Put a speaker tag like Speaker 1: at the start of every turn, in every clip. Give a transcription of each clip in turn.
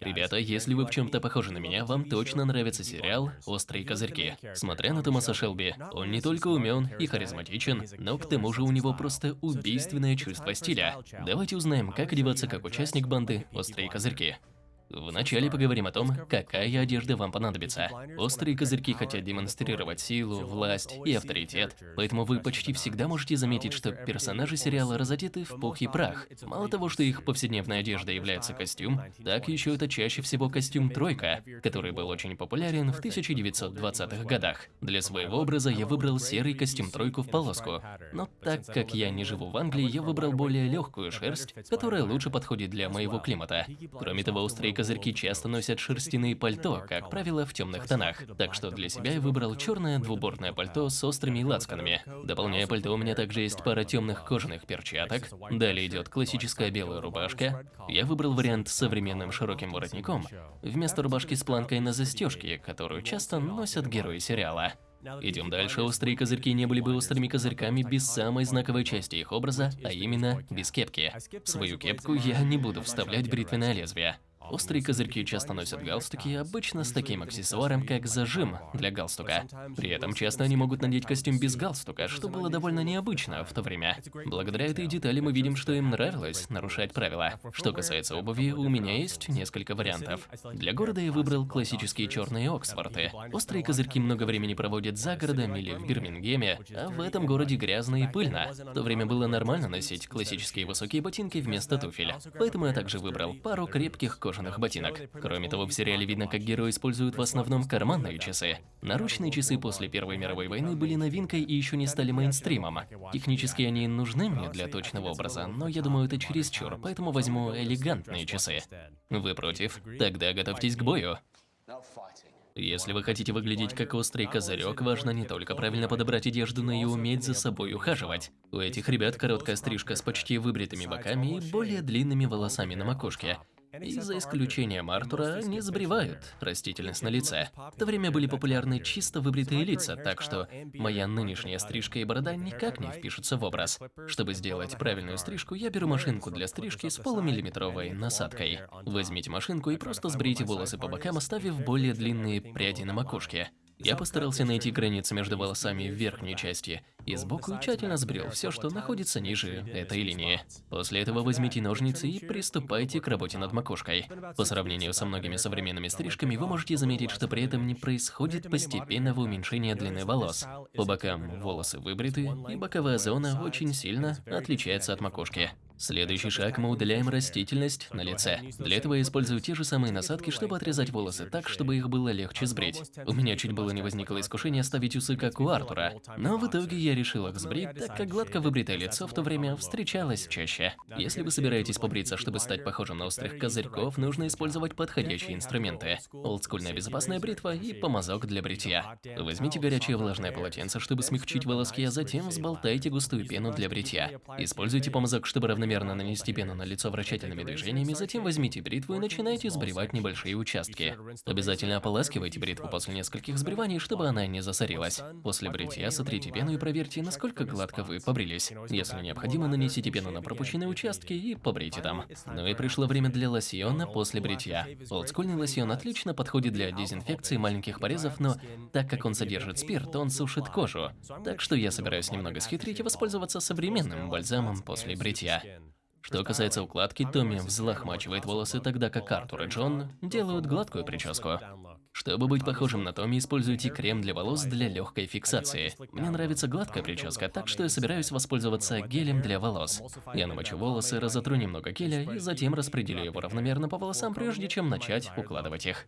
Speaker 1: Ребята, если вы в чем-то похожи на меня, вам точно нравится сериал «Острые козырьки». Смотря на Томаса Шелби, он не только умен и харизматичен, но к тому же у него просто убийственное чувство стиля. Давайте узнаем, как одеваться как участник банды «Острые козырьки». Вначале поговорим о том, какая одежда вам понадобится. Острые козырьки хотят демонстрировать силу, власть и авторитет, поэтому вы почти всегда можете заметить, что персонажи сериала разодеты в пух и прах. Мало того, что их повседневная одежда является костюм, так еще это чаще всего костюм «тройка», который был очень популярен в 1920-х годах. Для своего образа я выбрал серый костюм «тройку» в полоску, но так как я не живу в Англии, я выбрал более легкую шерсть, которая лучше подходит для моего климата. Кроме того, острые козырьки часто носят шерстяные пальто, как правило, в темных тонах. Так что для себя я выбрал черное двубортное пальто с острыми лацканами. Дополняя пальто, у меня также есть пара темных кожаных перчаток. Далее идет классическая белая рубашка. Я выбрал вариант с современным широким воротником, вместо рубашки с планкой на застежке, которую часто носят герои сериала. Идем дальше. Острые козырьки не были бы острыми козырьками без самой знаковой части их образа, а именно без кепки. В свою кепку я не буду вставлять бритвенное лезвие. Острые козырьки часто носят галстуки, обычно с таким аксессуаром, как зажим для галстука. При этом часто они могут надеть костюм без галстука, что было довольно необычно в то время. Благодаря этой детали мы видим, что им нравилось нарушать правила. Что касается обуви, у меня есть несколько вариантов. Для города я выбрал классические черные Оксфорты. Острые козырьки много времени проводят за городом или в Бирмингеме, а в этом городе грязно и пыльно. В то время было нормально носить классические высокие ботинки вместо туфель. Поэтому я также выбрал пару крепких кожаных кожаных ботинок. Кроме того, в сериале видно, как герои используют в основном карманные часы. Наручные часы после Первой мировой войны были новинкой и еще не стали мейнстримом. Технически они нужны мне для точного образа, но я думаю, это чересчур, поэтому возьму элегантные часы. Вы против? Тогда готовьтесь к бою. Если вы хотите выглядеть как острый козырек, важно не только правильно подобрать одежду, но и уметь за собой ухаживать. У этих ребят короткая стрижка с почти выбритыми боками и более длинными волосами на макушке. И за исключением Артура не сбривают растительность на лице. В то время были популярны чисто выбритые лица, так что моя нынешняя стрижка и борода никак не впишутся в образ. Чтобы сделать правильную стрижку, я беру машинку для стрижки с полумиллиметровой насадкой. Возьмите машинку и просто сбрейте волосы по бокам, оставив более длинные пряди на макушке. Я постарался найти границы между волосами в верхней части и сбоку тщательно сбрил все, что находится ниже этой линии. После этого возьмите ножницы и приступайте к работе над макушкой. По сравнению со многими современными стрижками, вы можете заметить, что при этом не происходит постепенного уменьшения длины волос. По бокам волосы выбриты, и боковая зона очень сильно отличается от макушки. Следующий шаг – мы удаляем растительность на лице. Для этого я использую те же самые насадки, чтобы отрезать волосы так, чтобы их было легче сбрить. У меня чуть было не возникло искушение оставить усы, как у Артура. Но в итоге я решил их сбрить, так как гладко выбритое лицо в то время встречалось чаще. Если вы собираетесь побриться, чтобы стать похожим на острых козырьков, нужно использовать подходящие инструменты. Олдскульная безопасная бритва и помазок для бритья. Возьмите горячее влажное полотенце, чтобы смягчить волоски, а затем взболтайте густую пену для бритья. Используйте помазок, чтобы равномерно равномерно нанести пену на лицо вращательными движениями, затем возьмите бритву и начинайте сбривать небольшие участки. Обязательно ополаскивайте бритву после нескольких сбриваний, чтобы она не засорилась. После бритья сотрите пену и проверьте, насколько гладко вы побрились. Если необходимо, нанесите пену на пропущенные участки и побрейте там. Ну и пришло время для лосьона после бритья. Олдскульный лосьон отлично подходит для дезинфекции маленьких порезов, но так как он содержит спирт, он сушит кожу. Так что я собираюсь немного схитрить и воспользоваться современным бальзамом после бритья. Что касается укладки, Томми взлохмачивает волосы, тогда как Артур и Джон делают гладкую прическу. Чтобы быть похожим на Томми, используйте крем для волос для легкой фиксации. Мне нравится гладкая прическа, так что я собираюсь воспользоваться гелем для волос. Я намочу волосы, разотру немного геля и затем распределю его равномерно по волосам, прежде чем начать укладывать их.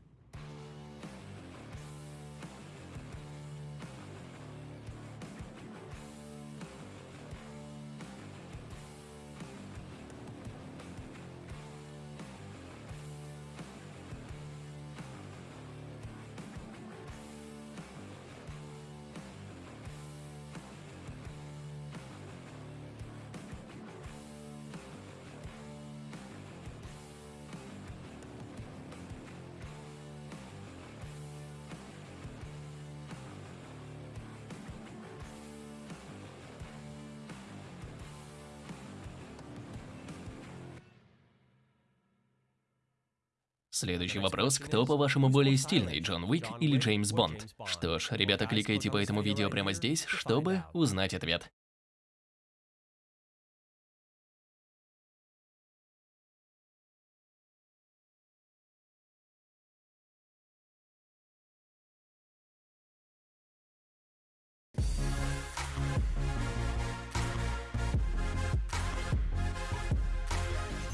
Speaker 1: Следующий вопрос. Кто, по-вашему, более стильный, Джон Уик или Джеймс Бонд? Что ж, ребята, кликайте по этому видео прямо здесь, чтобы узнать ответ.